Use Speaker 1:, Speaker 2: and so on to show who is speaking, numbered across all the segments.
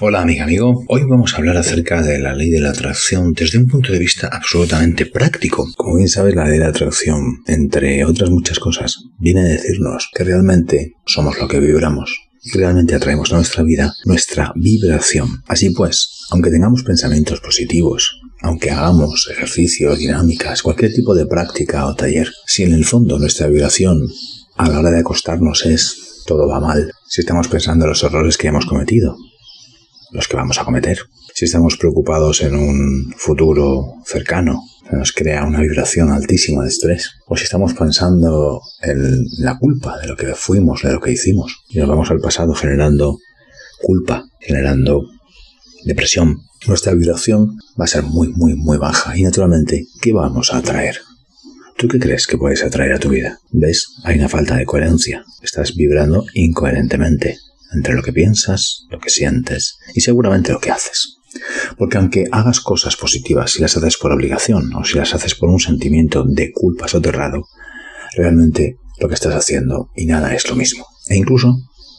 Speaker 1: Hola amiga, amigo. Hoy vamos a hablar acerca de la ley de la atracción desde un punto de vista absolutamente práctico. Como bien sabes, la ley de la atracción, entre otras muchas cosas, viene a decirnos que realmente somos lo que vibramos y realmente atraemos a nuestra vida nuestra vibración. Así pues, aunque tengamos pensamientos positivos, aunque hagamos ejercicios, dinámicas, cualquier tipo de práctica o taller, si en el fondo nuestra vibración a la hora de acostarnos es todo va mal, si estamos pensando en los errores que hemos cometido, los que vamos a cometer. Si estamos preocupados en un futuro cercano, nos crea una vibración altísima de estrés. O si estamos pensando en la culpa de lo que fuimos, de lo que hicimos, y nos vamos al pasado generando culpa, generando depresión, nuestra vibración va a ser muy, muy, muy baja. Y naturalmente, ¿qué vamos a atraer? ¿Tú qué crees que puedes atraer a tu vida? ¿Ves? Hay una falta de coherencia. Estás vibrando incoherentemente entre lo que piensas, lo que sientes y seguramente lo que haces. Porque aunque hagas cosas positivas si las haces por obligación o si las haces por un sentimiento de culpa soterrado, realmente lo que estás haciendo y nada es lo mismo. E incluso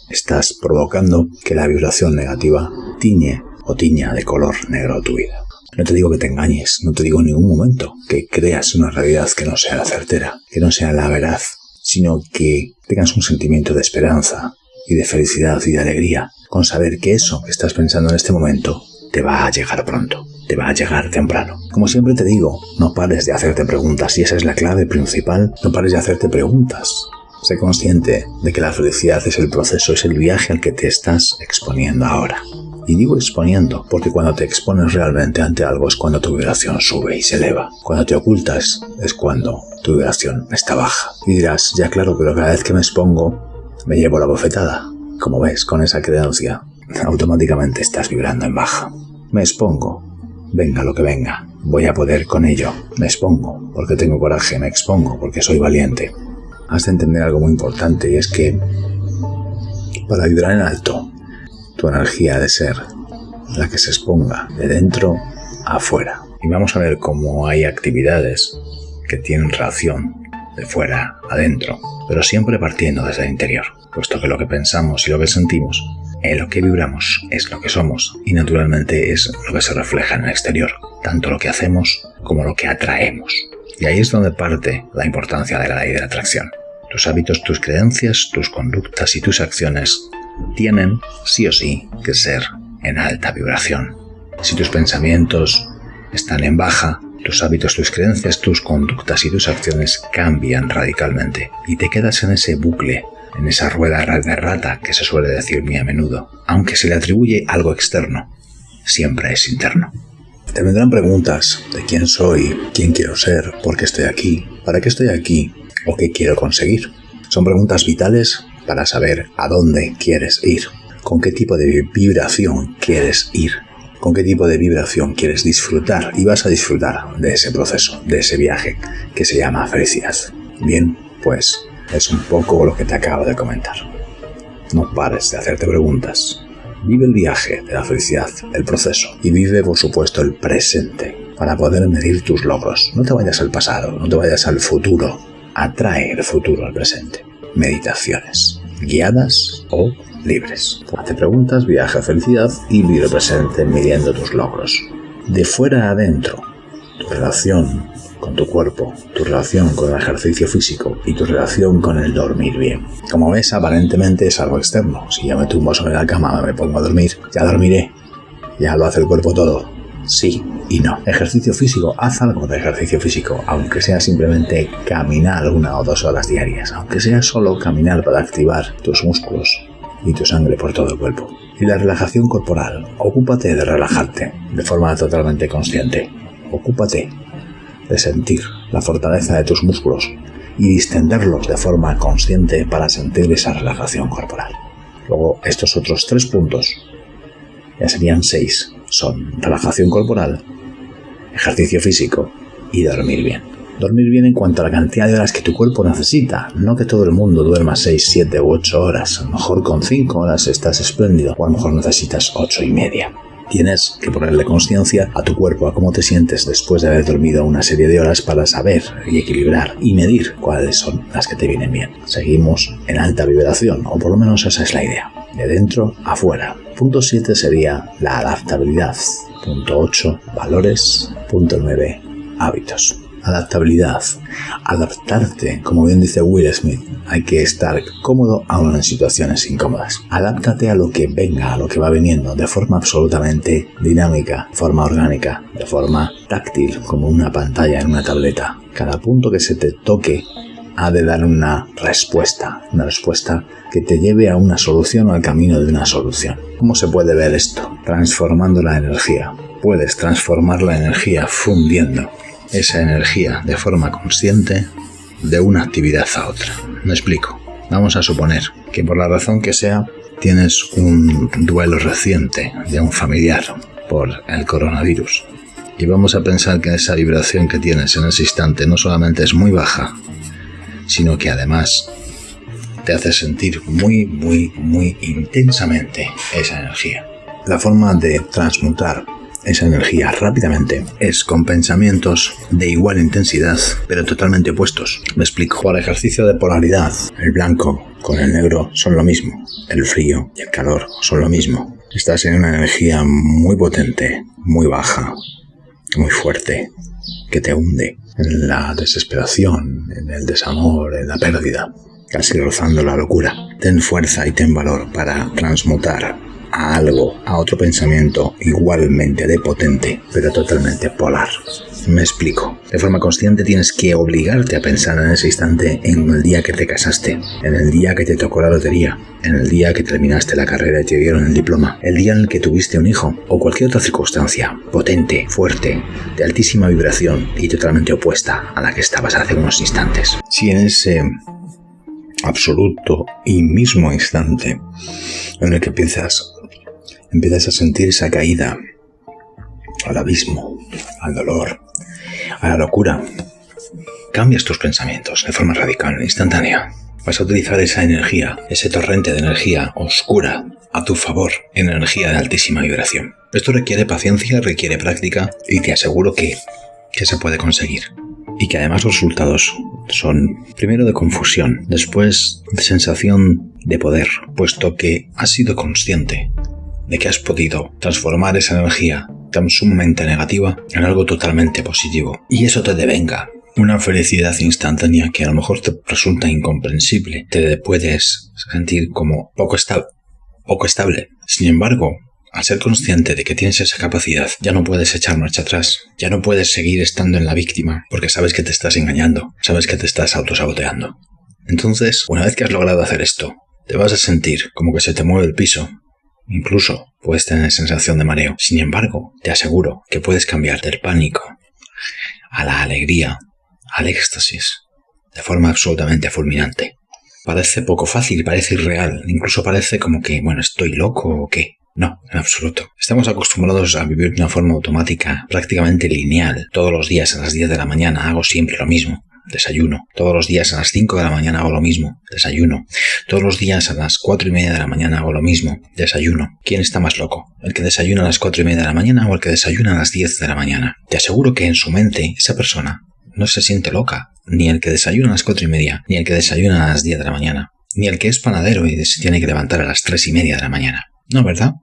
Speaker 1: estás provocando que la vibración negativa tiñe o tiña de color negro tu vida. No te digo que te engañes, no te digo en ningún momento que creas una realidad que no sea la certera, que no sea la veraz, sino que tengas un sentimiento de esperanza, y de felicidad y de alegría con saber que eso que estás pensando en este momento te va a llegar pronto, te va a llegar temprano. Como siempre te digo, no pares de hacerte preguntas y esa es la clave principal, no pares de hacerte preguntas. Sé consciente de que la felicidad es el proceso, es el viaje al que te estás exponiendo ahora. Y digo exponiendo porque cuando te expones realmente ante algo es cuando tu vibración sube y se eleva. Cuando te ocultas es cuando tu vibración está baja. Y dirás, ya claro, pero cada vez que me expongo me llevo la bofetada. Como ves, con esa creencia, automáticamente estás vibrando en baja. Me expongo. Venga lo que venga. Voy a poder con ello. Me expongo porque tengo coraje. Me expongo porque soy valiente. Has de entender algo muy importante y es que para vibrar en alto, tu energía ha de ser la que se exponga de dentro a afuera. Y vamos a ver cómo hay actividades que tienen relación de fuera adentro, pero siempre partiendo desde el interior, puesto que lo que pensamos y lo que sentimos, en lo que vibramos es lo que somos y naturalmente es lo que se refleja en el exterior, tanto lo que hacemos como lo que atraemos. Y ahí es donde parte la importancia de la ley de la atracción. Tus hábitos, tus creencias, tus conductas y tus acciones tienen, sí o sí, que ser en alta vibración. Si tus pensamientos están en baja, tus hábitos, tus creencias, tus conductas y tus acciones cambian radicalmente y te quedas en ese bucle, en esa rueda de rata que se suele decir muy a menudo. Aunque se le atribuye algo externo, siempre es interno. Te vendrán preguntas de quién soy, quién quiero ser, por qué estoy aquí, para qué estoy aquí o qué quiero conseguir. Son preguntas vitales para saber a dónde quieres ir, con qué tipo de vibración quieres ir con qué tipo de vibración quieres disfrutar y vas a disfrutar de ese proceso, de ese viaje que se llama felicidad. Bien, pues es un poco lo que te acabo de comentar. No pares de hacerte preguntas. Vive el viaje de la felicidad, el proceso, y vive por supuesto el presente para poder medir tus logros. No te vayas al pasado, no te vayas al futuro. Atrae el futuro al presente. Meditaciones, guiadas o libres. Hazte preguntas, viaja a felicidad y vive presente midiendo tus logros. De fuera a adentro, tu relación con tu cuerpo, tu relación con el ejercicio físico y tu relación con el dormir bien. Como ves, aparentemente es algo externo. Si ya me tumbo sobre la cama, me pongo a dormir, ya dormiré. Ya lo hace el cuerpo todo. Sí y no. Ejercicio físico, haz algo de ejercicio físico, aunque sea simplemente caminar una o dos horas diarias, aunque sea solo caminar para activar tus músculos, y tu sangre por todo el cuerpo. Y la relajación corporal. Ocúpate de relajarte de forma totalmente consciente. Ocúpate de sentir la fortaleza de tus músculos y distenderlos de forma consciente para sentir esa relajación corporal. Luego, estos otros tres puntos, ya serían seis, son relajación corporal, ejercicio físico y dormir bien. Dormir bien en cuanto a la cantidad de horas que tu cuerpo necesita, no que todo el mundo duerma 6, 7 u 8 horas. A lo mejor con 5 horas estás espléndido, o a lo mejor necesitas 8 y media. Tienes que ponerle conciencia a tu cuerpo, a cómo te sientes después de haber dormido una serie de horas para saber y equilibrar y medir cuáles son las que te vienen bien. Seguimos en alta vibración, o por lo menos esa es la idea, de dentro a fuera. Punto 7 sería la adaptabilidad. Punto 8, valores. Punto 9, hábitos. Adaptabilidad. Adaptarte, como bien dice Will Smith, hay que estar cómodo aún en situaciones incómodas. Adáptate a lo que venga, a lo que va viniendo, de forma absolutamente dinámica, de forma orgánica, de forma táctil, como una pantalla en una tableta. Cada punto que se te toque ha de dar una respuesta, una respuesta que te lleve a una solución o al camino de una solución. ¿Cómo se puede ver esto? Transformando la energía. Puedes transformar la energía fundiendo esa energía de forma consciente de una actividad a otra. Me explico. Vamos a suponer que por la razón que sea tienes un duelo reciente de un familiar por el coronavirus. Y vamos a pensar que esa vibración que tienes en ese instante no solamente es muy baja, sino que además te hace sentir muy, muy, muy intensamente esa energía. La forma de transmutar esa energía rápidamente es con pensamientos de igual intensidad, pero totalmente opuestos. Me explico. Por ejercicio de polaridad, el blanco con el negro son lo mismo. El frío y el calor son lo mismo. Estás en una energía muy potente, muy baja, muy fuerte, que te hunde en la desesperación, en el desamor, en la pérdida, casi rozando la locura. Ten fuerza y ten valor para transmutar a algo, a otro pensamiento igualmente de potente, pero totalmente polar. Me explico. De forma consciente tienes que obligarte a pensar en ese instante en el día que te casaste, en el día que te tocó la lotería, en el día que terminaste la carrera y te dieron el diploma, el día en el que tuviste un hijo o cualquier otra circunstancia potente, fuerte, de altísima vibración y totalmente opuesta a la que estabas hace unos instantes. Si en ese absoluto y mismo instante en el que piensas empiezas a sentir esa caída al abismo, al dolor, a la locura. Cambias tus pensamientos de forma radical, instantánea. Vas a utilizar esa energía, ese torrente de energía oscura a tu favor, energía de altísima vibración. Esto requiere paciencia, requiere práctica y te aseguro que, que se puede conseguir. Y que además los resultados son primero de confusión, después de sensación de poder, puesto que has sido consciente de que has podido transformar esa energía tan sumamente negativa en algo totalmente positivo. Y eso te devenga una felicidad instantánea que a lo mejor te resulta incomprensible. Te puedes sentir como poco, poco estable. Sin embargo, al ser consciente de que tienes esa capacidad, ya no puedes echar marcha atrás, ya no puedes seguir estando en la víctima, porque sabes que te estás engañando, sabes que te estás autosaboteando. Entonces, una vez que has logrado hacer esto, te vas a sentir como que se te mueve el piso, Incluso puedes tener sensación de mareo. Sin embargo, te aseguro que puedes cambiar del pánico a la alegría, al éxtasis, de forma absolutamente fulminante. Parece poco fácil, parece irreal, incluso parece como que, bueno, estoy loco o qué. No, en absoluto. Estamos acostumbrados a vivir de una forma automática, prácticamente lineal. Todos los días a las 10 de la mañana hago siempre lo mismo desayuno. Todos los días a las 5 de la mañana hago lo mismo, desayuno. Todos los días a las 4 y media de la mañana hago lo mismo, desayuno. ¿Quién está más loco? ¿El que desayuna a las 4 y media de la mañana o el que desayuna a las 10 de la mañana? Te aseguro que en su mente esa persona no se siente loca, ni el que desayuna a las 4 y media, ni el que desayuna a las 10 de la mañana, ni el que es panadero y se tiene que levantar a las 3 y media de la mañana. No, ¿verdad?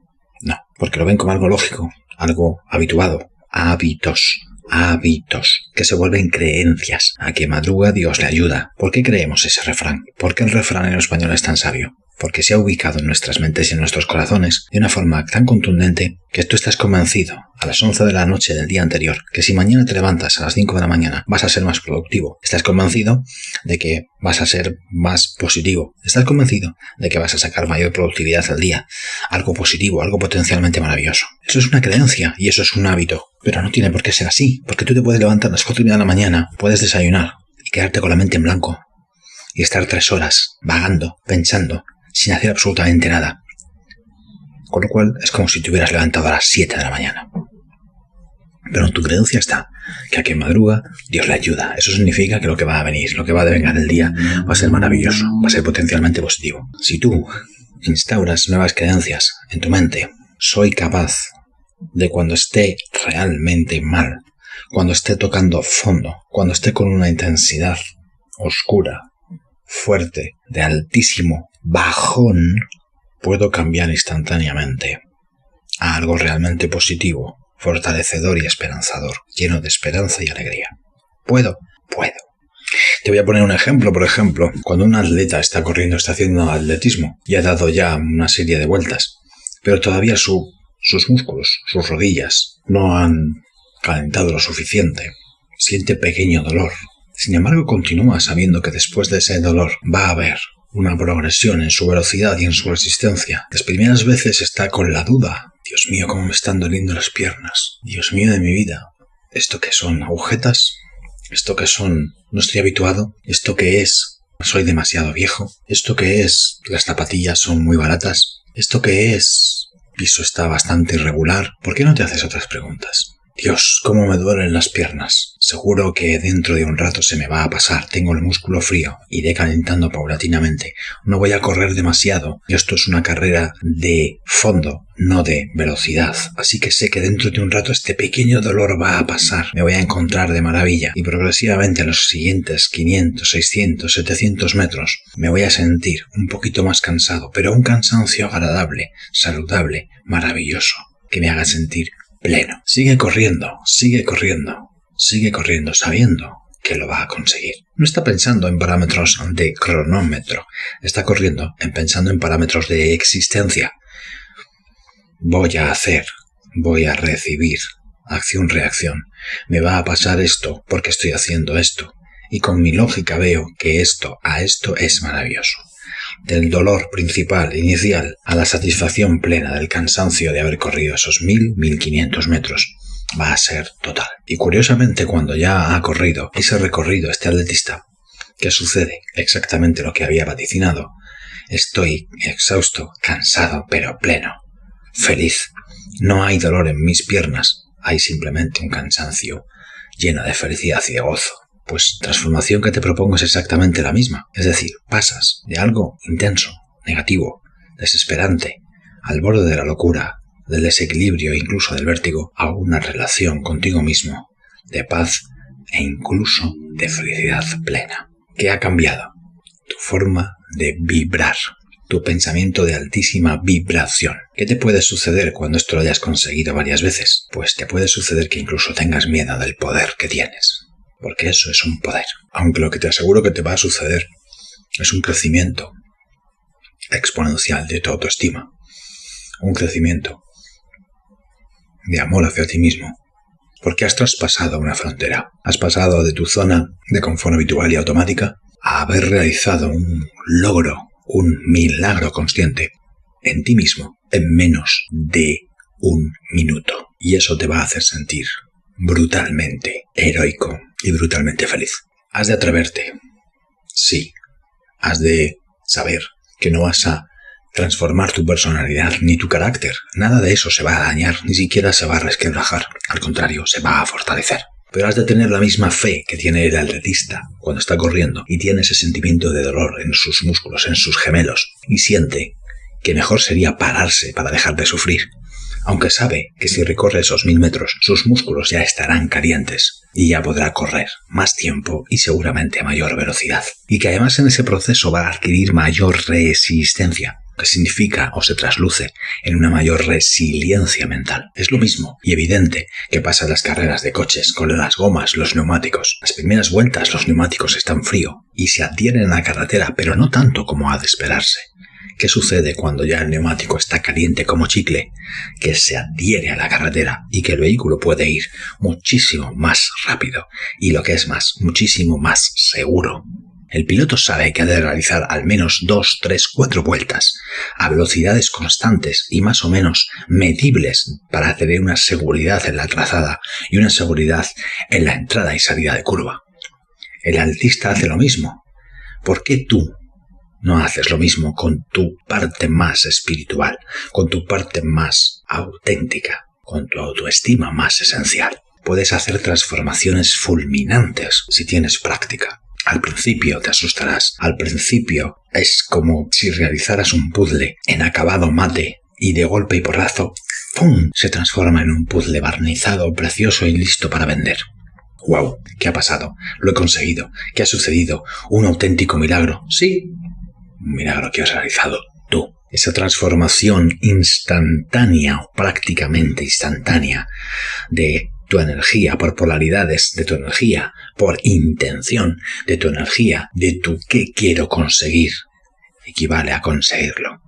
Speaker 1: No, porque lo ven como algo lógico, algo habituado, hábitos hábitos que se vuelven creencias. A que madruga Dios le ayuda. ¿Por qué creemos ese refrán? ¿Por qué el refrán en español es tan sabio? Porque se ha ubicado en nuestras mentes y en nuestros corazones de una forma tan contundente que tú estás convencido a las 11 de la noche del día anterior que si mañana te levantas a las 5 de la mañana vas a ser más productivo. Estás convencido de que vas a ser más positivo. Estás convencido de que vas a sacar mayor productividad al día. Algo positivo, algo potencialmente maravilloso. Eso es una creencia y eso es un hábito. Pero no tiene por qué ser así, porque tú te puedes levantar a las 4 de la mañana, puedes desayunar y quedarte con la mente en blanco y estar tres horas vagando, pensando, sin hacer absolutamente nada. Con lo cual es como si te hubieras levantado a las 7 de la mañana. Pero tu creencia está que a quien madruga, Dios le ayuda. Eso significa que lo que va a venir, lo que va a devengar el día, va a ser maravilloso, va a ser potencialmente positivo. Si tú instauras nuevas creencias en tu mente, soy capaz de cuando esté realmente mal, cuando esté tocando fondo, cuando esté con una intensidad oscura, fuerte, de altísimo bajón, puedo cambiar instantáneamente a algo realmente positivo, fortalecedor y esperanzador, lleno de esperanza y alegría. ¿Puedo? Puedo. Te voy a poner un ejemplo, por ejemplo, cuando un atleta está corriendo, está haciendo atletismo y ha dado ya una serie de vueltas, pero todavía su, sus músculos, sus rodillas, no han calentado lo suficiente, siente pequeño dolor. Sin embargo, continúa sabiendo que después de ese dolor va a haber una progresión en su velocidad y en su resistencia. Las primeras veces está con la duda. Dios mío, cómo me están doliendo las piernas. Dios mío de mi vida. ¿Esto qué son? ¿Agujetas? ¿Esto qué son? No estoy habituado. ¿Esto qué es? Soy demasiado viejo. ¿Esto qué es? Las zapatillas son muy baratas. ¿Esto qué es? Piso está bastante irregular. ¿Por qué no te haces otras preguntas? Dios, cómo me duelen las piernas. Seguro que dentro de un rato se me va a pasar. Tengo el músculo frío. Iré calentando paulatinamente. No voy a correr demasiado. Esto es una carrera de fondo, no de velocidad. Así que sé que dentro de un rato este pequeño dolor va a pasar. Me voy a encontrar de maravilla. Y progresivamente a los siguientes 500, 600, 700 metros me voy a sentir un poquito más cansado, pero un cansancio agradable, saludable, maravilloso, que me haga sentir pleno. Sigue corriendo, sigue corriendo, sigue corriendo sabiendo que lo va a conseguir. No está pensando en parámetros de cronómetro, está corriendo en pensando en parámetros de existencia. Voy a hacer, voy a recibir, acción-reacción. Me va a pasar esto porque estoy haciendo esto. Y con mi lógica veo que esto a esto es maravilloso del dolor principal inicial a la satisfacción plena del cansancio de haber corrido esos mil, mil quinientos metros va a ser total. Y curiosamente cuando ya ha corrido ese recorrido este atletista, ¿qué sucede? Exactamente lo que había vaticinado. Estoy exhausto, cansado, pero pleno, feliz. No hay dolor en mis piernas, hay simplemente un cansancio lleno de felicidad y de gozo. Pues transformación que te propongo es exactamente la misma. Es decir, pasas de algo intenso, negativo, desesperante, al borde de la locura, del desequilibrio e incluso del vértigo, a una relación contigo mismo, de paz e incluso de felicidad plena. ¿Qué ha cambiado? Tu forma de vibrar, tu pensamiento de altísima vibración. ¿Qué te puede suceder cuando esto lo hayas conseguido varias veces? Pues te puede suceder que incluso tengas miedo del poder que tienes porque eso es un poder. Aunque lo que te aseguro que te va a suceder es un crecimiento exponencial de tu autoestima, un crecimiento de amor hacia ti mismo, porque has traspasado una frontera, has pasado de tu zona de confort habitual y automática a haber realizado un logro, un milagro consciente en ti mismo en menos de un minuto. Y eso te va a hacer sentir brutalmente heroico, y brutalmente feliz. Has de atreverte. Sí. Has de saber que no vas a transformar tu personalidad ni tu carácter. Nada de eso se va a dañar, ni siquiera se va a resquebrajar. Al contrario, se va a fortalecer. Pero has de tener la misma fe que tiene el atletista cuando está corriendo y tiene ese sentimiento de dolor en sus músculos, en sus gemelos, y siente que mejor sería pararse para dejar de sufrir, aunque sabe que si recorre esos mil metros sus músculos ya estarán calientes y ya podrá correr más tiempo y seguramente a mayor velocidad. Y que además en ese proceso va a adquirir mayor resistencia, que significa o se trasluce en una mayor resiliencia mental. Es lo mismo y evidente que pasa en las carreras de coches con las gomas, los neumáticos. Las primeras vueltas los neumáticos están frío y se adhieren a la carretera, pero no tanto como ha de esperarse. ¿Qué sucede cuando ya el neumático está caliente como chicle? Que se adhiere a la carretera y que el vehículo puede ir muchísimo más rápido y lo que es más, muchísimo más seguro. El piloto sabe que ha de realizar al menos dos, tres, cuatro vueltas a velocidades constantes y más o menos medibles para tener una seguridad en la trazada y una seguridad en la entrada y salida de curva. El altista hace lo mismo. ¿Por qué tú no haces lo mismo con tu parte más espiritual, con tu parte más auténtica, con tu autoestima más esencial. Puedes hacer transformaciones fulminantes si tienes práctica. Al principio te asustarás, al principio es como si realizaras un puzzle en acabado mate y de golpe y porrazo ¡pum! se transforma en un puzzle barnizado, precioso y listo para vender. ¡Wow! ¿Qué ha pasado? Lo he conseguido. ¿Qué ha sucedido? Un auténtico milagro. Sí, un milagro que has realizado tú. Esa transformación instantánea o prácticamente instantánea de tu energía, por polaridades de tu energía, por intención de tu energía, de tu qué quiero conseguir, equivale a conseguirlo.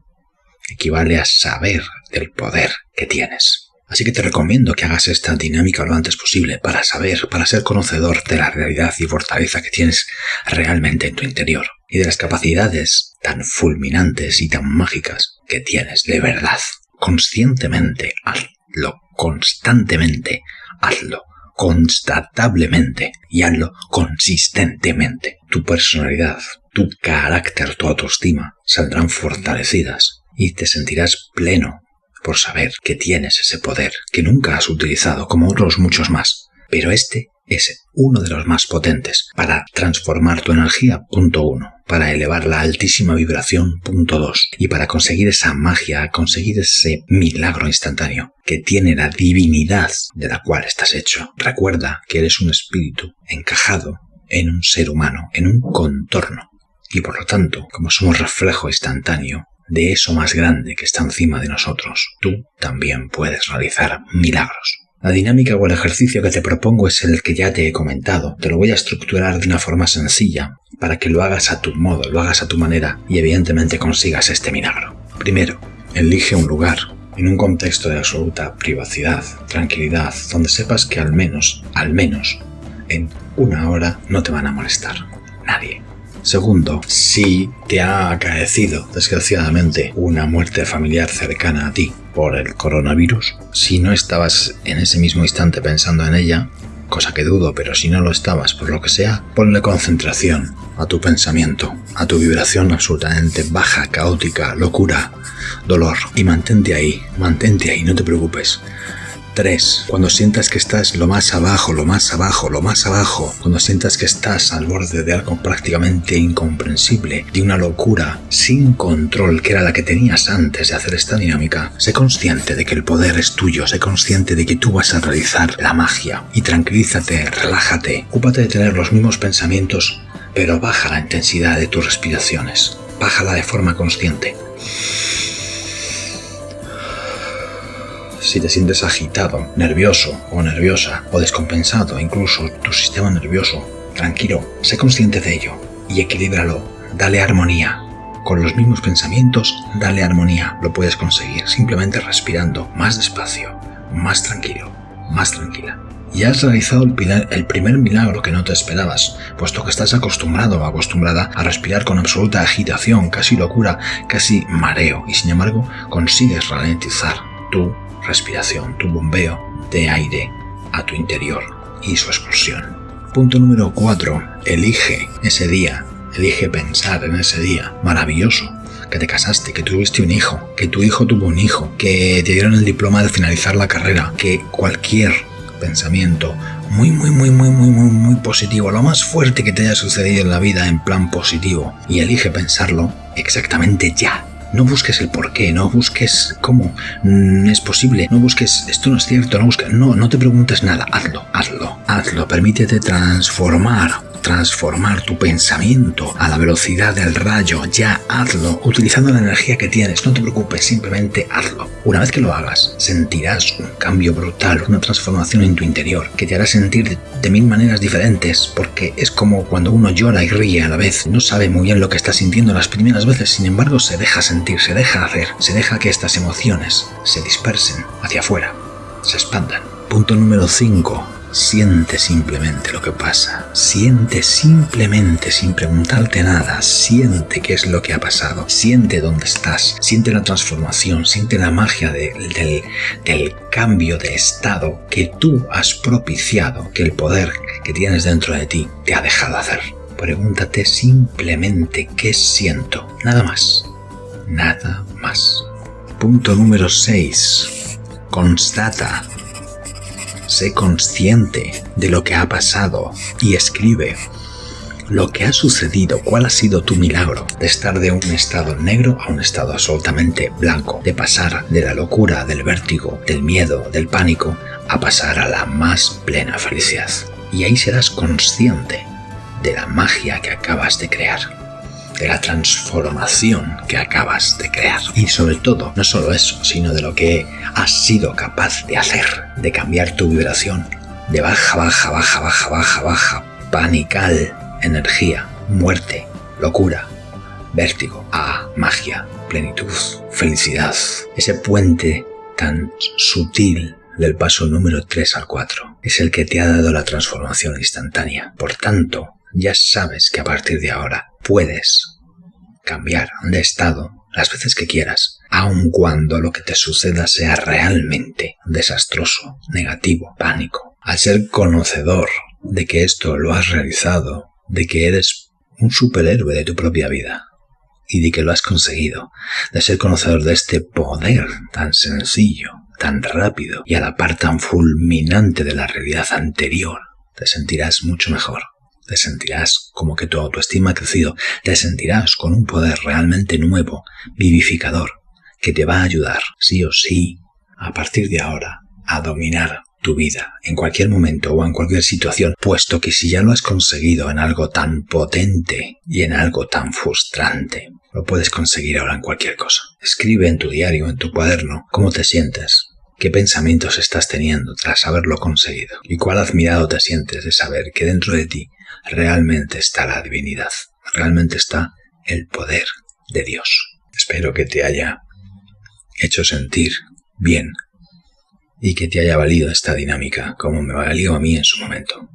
Speaker 1: Equivale a saber del poder que tienes. Así que te recomiendo que hagas esta dinámica lo antes posible para saber, para ser conocedor de la realidad y fortaleza que tienes realmente en tu interior y de las capacidades tan fulminantes y tan mágicas que tienes de verdad. Conscientemente hazlo, constantemente hazlo, constatablemente y hazlo consistentemente. Tu personalidad, tu carácter, tu autoestima saldrán fortalecidas y te sentirás pleno por saber que tienes ese poder que nunca has utilizado como otros muchos más. Pero este es uno de los más potentes para transformar tu energía, punto uno, para elevar la altísima vibración, punto dos, y para conseguir esa magia, conseguir ese milagro instantáneo que tiene la divinidad de la cual estás hecho. Recuerda que eres un espíritu encajado en un ser humano, en un contorno, y por lo tanto, como somos reflejo instantáneo, de eso más grande que está encima de nosotros, tú también puedes realizar milagros. La dinámica o el ejercicio que te propongo es el que ya te he comentado. Te lo voy a estructurar de una forma sencilla para que lo hagas a tu modo, lo hagas a tu manera y evidentemente consigas este milagro. Primero, elige un lugar en un contexto de absoluta privacidad, tranquilidad, donde sepas que al menos, al menos, en una hora no te van a molestar. Nadie. Segundo, si te ha acaecido, desgraciadamente, una muerte familiar cercana a ti por el coronavirus, si no estabas en ese mismo instante pensando en ella, cosa que dudo, pero si no lo estabas por lo que sea, ponle concentración a tu pensamiento, a tu vibración absolutamente baja, caótica, locura, dolor, y mantente ahí, mantente ahí, no te preocupes. 3. Cuando sientas que estás lo más abajo, lo más abajo, lo más abajo, cuando sientas que estás al borde de algo prácticamente incomprensible, de una locura sin control que era la que tenías antes de hacer esta dinámica, sé consciente de que el poder es tuyo, sé consciente de que tú vas a realizar la magia y tranquilízate, relájate, ocúpate de tener los mismos pensamientos, pero baja la intensidad de tus respiraciones, bájala de forma consciente. Si te sientes agitado, nervioso o nerviosa o descompensado, incluso tu sistema nervioso, tranquilo, sé consciente de ello y equilíbralo, dale armonía. Con los mismos pensamientos, dale armonía, lo puedes conseguir simplemente respirando más despacio, más tranquilo, más tranquila. Y has realizado el, el primer milagro que no te esperabas, puesto que estás acostumbrado o acostumbrada a respirar con absoluta agitación, casi locura, casi mareo, y sin embargo consigues ralentizar tu respiración, tu bombeo de aire a tu interior y su explosión. Punto número 4. Elige ese día, elige pensar en ese día maravilloso que te casaste, que tuviste un hijo, que tu hijo tuvo un hijo, que te dieron el diploma de finalizar la carrera, que cualquier pensamiento muy, muy, muy, muy, muy, muy, muy positivo, lo más fuerte que te haya sucedido en la vida en plan positivo, y elige pensarlo exactamente ya, no busques el por qué, no busques cómo. Mm, es posible, no busques esto no es cierto, no busques, no, no te preguntes nada, hazlo, hazlo, hazlo, permítete transformar transformar tu pensamiento a la velocidad del rayo, ya hazlo, utilizando la energía que tienes, no te preocupes, simplemente hazlo. Una vez que lo hagas, sentirás un cambio brutal, una transformación en tu interior, que te hará sentir de mil maneras diferentes, porque es como cuando uno llora y ríe a la vez, no sabe muy bien lo que está sintiendo las primeras veces, sin embargo se deja sentir, se deja hacer, se deja que estas emociones se dispersen hacia afuera, se expandan. Punto número 5 Siente simplemente lo que pasa, siente simplemente sin preguntarte nada, siente qué es lo que ha pasado, siente dónde estás, siente la transformación, siente la magia del, del cambio de estado que tú has propiciado, que el poder que tienes dentro de ti te ha dejado hacer. Pregúntate simplemente qué siento, nada más, nada más. Punto número 6. Constata Sé consciente de lo que ha pasado y escribe lo que ha sucedido, cuál ha sido tu milagro de estar de un estado negro a un estado absolutamente blanco, de pasar de la locura, del vértigo, del miedo, del pánico, a pasar a la más plena felicidad. Y ahí serás consciente de la magia que acabas de crear de la transformación que acabas de crear. Y sobre todo, no solo eso, sino de lo que has sido capaz de hacer, de cambiar tu vibración de baja, baja, baja, baja, baja, baja, panical, energía, muerte, locura, vértigo, a magia, plenitud, felicidad. Ese puente tan sutil del paso número 3 al 4 es el que te ha dado la transformación instantánea. Por tanto, ya sabes que a partir de ahora puedes cambiar de estado las veces que quieras, aun cuando lo que te suceda sea realmente desastroso, negativo, pánico. Al ser conocedor de que esto lo has realizado, de que eres un superhéroe de tu propia vida y de que lo has conseguido, de ser conocedor de este poder tan sencillo, tan rápido y a la par tan fulminante de la realidad anterior, te sentirás mucho mejor te sentirás como que tu autoestima ha crecido, te sentirás con un poder realmente nuevo, vivificador, que te va a ayudar, sí o sí, a partir de ahora, a dominar tu vida en cualquier momento o en cualquier situación, puesto que si ya lo has conseguido en algo tan potente y en algo tan frustrante, lo puedes conseguir ahora en cualquier cosa. Escribe en tu diario, en tu cuaderno, cómo te sientes, qué pensamientos estás teniendo tras haberlo conseguido y cuál admirado te sientes de saber que dentro de ti realmente está la divinidad, realmente está el poder de Dios. Espero que te haya hecho sentir bien y que te haya valido esta dinámica como me valió a mí en su momento.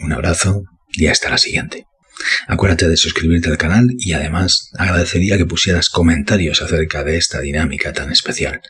Speaker 1: Un abrazo y hasta la siguiente. Acuérdate de suscribirte al canal y además agradecería que pusieras comentarios acerca de esta dinámica tan especial.